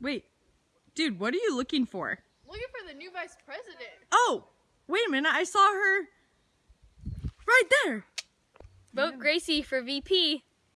Wait, dude, what are you looking for? Looking for the new vice president. Oh, wait a minute. I saw her right there. Vote Gracie for VP.